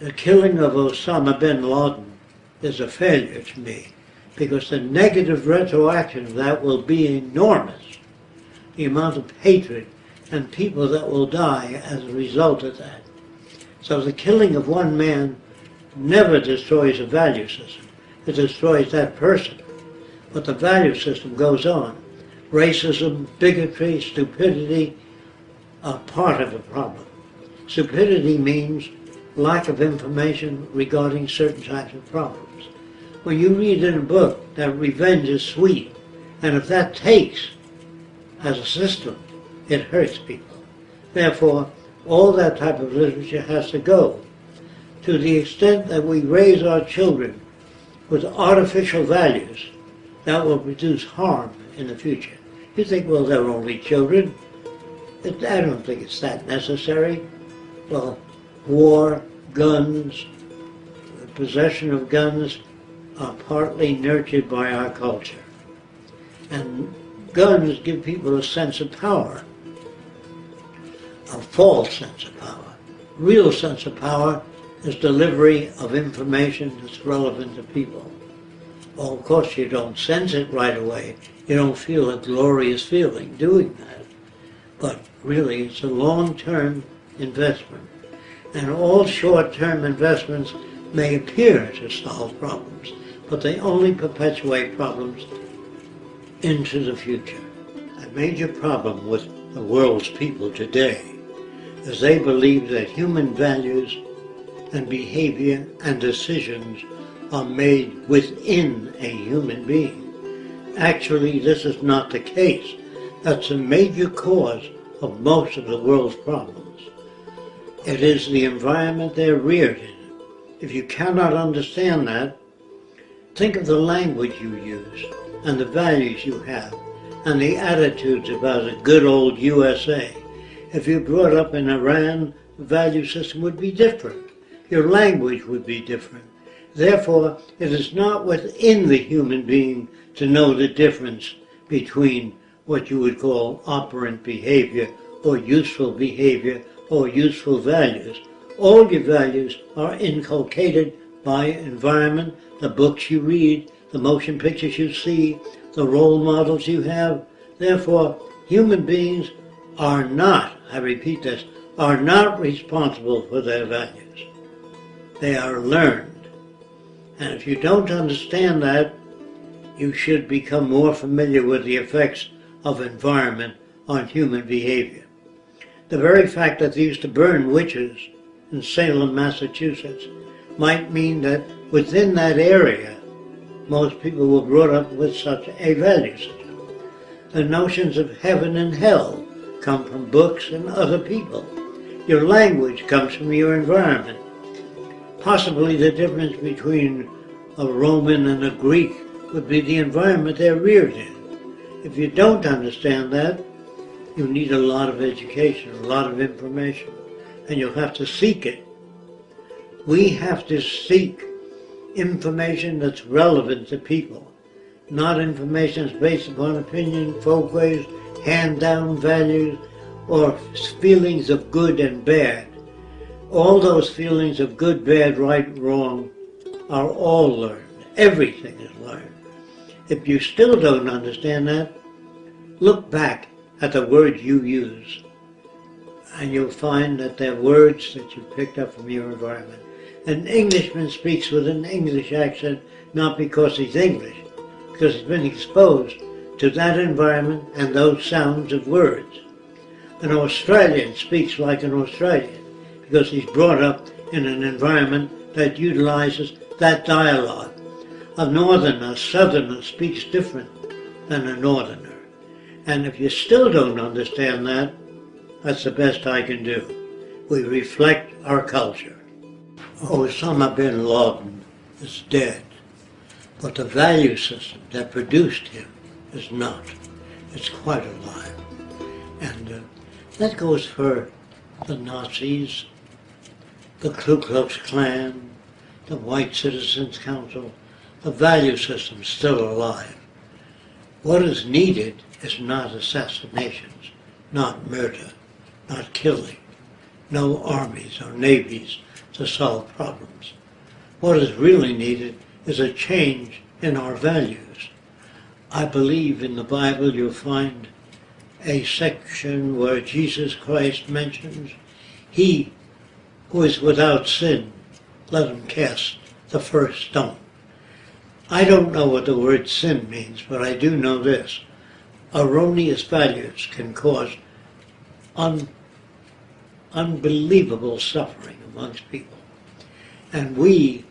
the killing of Osama bin Laden is a failure to me because the negative retroaction of that will be enormous. The amount of hatred and people that will die as a result of that. So the killing of one man never destroys a value system. It destroys that person. But the value system goes on. Racism, bigotry, stupidity are part of the problem. Stupidity means lack of information regarding certain types of problems. When you read in a book that revenge is sweet, and if that takes as a system, it hurts people. Therefore, all that type of literature has to go. To the extent that we raise our children with artificial values, that will produce harm in the future. You think, well, they're only children. I don't think it's that necessary. Well, war, guns, the possession of guns are partly nurtured by our culture. And guns give people a sense of power, a false sense of power. Real sense of power is delivery of information that's relevant to people. Well, of course, you don't sense it right away. You don't feel a glorious feeling doing that. But really, it's a long-term investment. And all short-term investments may appear to solve problems, but they only perpetuate problems into the future. A major problem with the world's people today is they believe that human values and behavior and decisions are made within a human being. Actually, this is not the case. That's a major cause of most of the world's problems. It is the environment they're reared in. If you cannot understand that, think of the language you use and the values you have and the attitudes about a good old USA. If you brought up in Iran, the value system would be different. Your language would be different. Therefore, it is not within the human being to know the difference between what you would call operant behavior or useful behavior or useful values. All your values are inculcated by environment, the books you read, the motion pictures you see, the role models you have. Therefore, human beings are not, I repeat this, are not responsible for their values. They are learned. And if you don't understand that, you should become more familiar with the effects of environment on human behavior. The very fact that they used to burn witches in Salem, Massachusetts, might mean that within that area, most people were brought up with such a value system. The notions of heaven and hell come from books and other people. Your language comes from your environment possibly the difference between a Roman and a Greek would be the environment they're reared in. If you don't understand that, you need a lot of education, a lot of information, and you'll have to seek it. We have to seek information that's relevant to people, not information that's based upon opinion, folkways, hand-down values, or feelings of good and bad all those feelings of good, bad, right, wrong are all learned. Everything is learned. If you still don't understand that, look back at the words you use and you'll find that they're words that you picked up from your environment. An Englishman speaks with an English accent not because he's English, because he's been exposed to that environment and those sounds of words. An Australian speaks like an Australian because he's brought up in an environment that utilizes that dialogue. A northerner, a southerner speaks different than a northerner. And if you still don't understand that, that's the best I can do. We reflect our culture. Osama bin Laden is dead, but the value system that produced him is not. It's quite alive. And uh, that goes for the Nazis, the Ku Klux Klan, the White Citizens Council, the value system still alive. What is needed is not assassinations, not murder, not killing, no armies or navies to solve problems. What is really needed is a change in our values. I believe in the Bible you'll find a section where Jesus Christ mentions, He who is without sin, let him cast the first stone. I don't know what the word sin means, but I do know this. Erroneous values can cause un, unbelievable suffering amongst people. And we